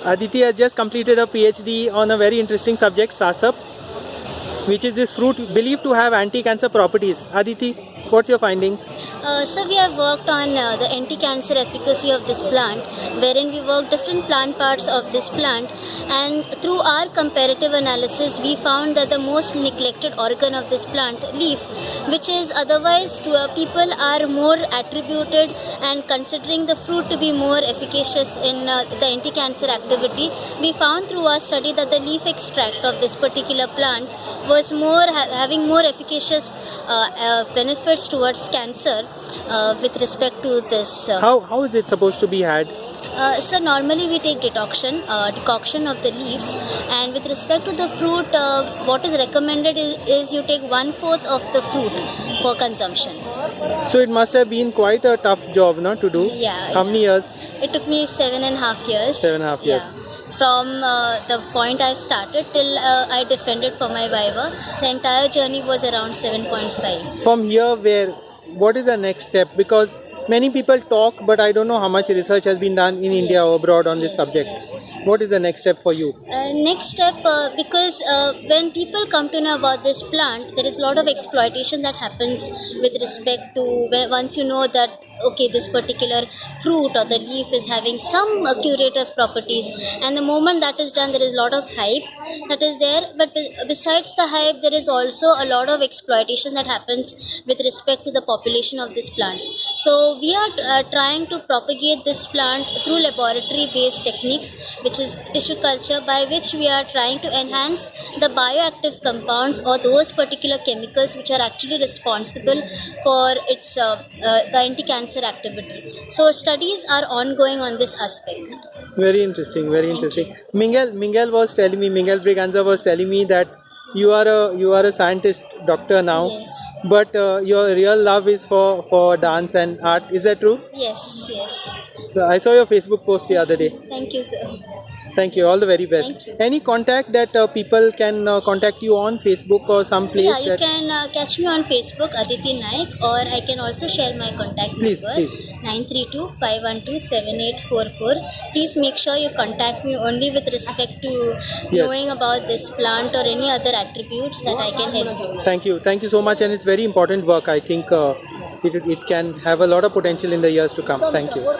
Aditi has just completed a PhD on a very interesting subject, soursop, which is this fruit believed to have anti-cancer properties. Aditi, what's your findings? Uh, so we have worked on uh, the anti-cancer efficacy of this plant, wherein we worked different plant parts of this plant, and through our comparative analysis, we found that the most neglected organ of this plant, leaf, which is otherwise to uh, people are more attributed and considering the fruit to be more efficacious in uh, the anti-cancer activity, we found through our study that the leaf extract of this particular plant was more ha- having more efficacious uh, uh, benefits towards cancer uh, with respect to this. Uh, How, how is it supposed to be had? uh, so normally we take decoction, uh, decoction of the leaves, and with respect to the fruit, uh, what is recommended is, is you take one fourth of the fruit for consumption. So it must have been quite a tough job no, to do. Yeah, How yeah. many years? It took me seven and a half years. Seven and a half years. Yeah. From uh, the point I started till uh, I defended for my Viva, the entire journey was around 7.5. From here, where, what is the next step? Because many people talk, but I don't know how much research has been done in India or abroad on this subject. yes. What is the next step for you? Uh, next step, uh, because uh, when people come to know about this plant, there is a lot of exploitation that happens with respect to once you know that okay, this particular fruit or the leaf is having some curative properties, and the moment that is done, there is a lot of hype that is there. But be- besides the hype, there is also a lot of exploitation that happens with respect to the population of these plants. So we are uh, trying to propagate this plant through laboratory-based techniques, which is tissue culture, by which we are trying to enhance the bioactive compounds or those particular chemicals which are actually responsible for its uh, uh, the anti-cancer activity. So studies are ongoing on this aspect. Very interesting, very Thank interesting. Miguel, Miguel was telling me, Miguel Braganza was telling me that you are a you are a scientist doctor now, Yes. but uh, your real love is for for dance and art. Is that true? Yes. Yes. So I saw your Facebook post the other day. Thank you, sir. Thank you. All the very best. Any contact that uh, people can uh, contact you on Facebook or some place Yeah, you that can uh, catch me on Facebook, Aditi Naik, or I can also share my contact Please, number please. 932-512-7844. Please make sure you contact me only with respect to Yes. knowing about this plant or any other attributes that I can help you. Thank you. Thank you so much. And it's very important work. I think uh, it, it can have a lot of potential in the years to come. Thank you.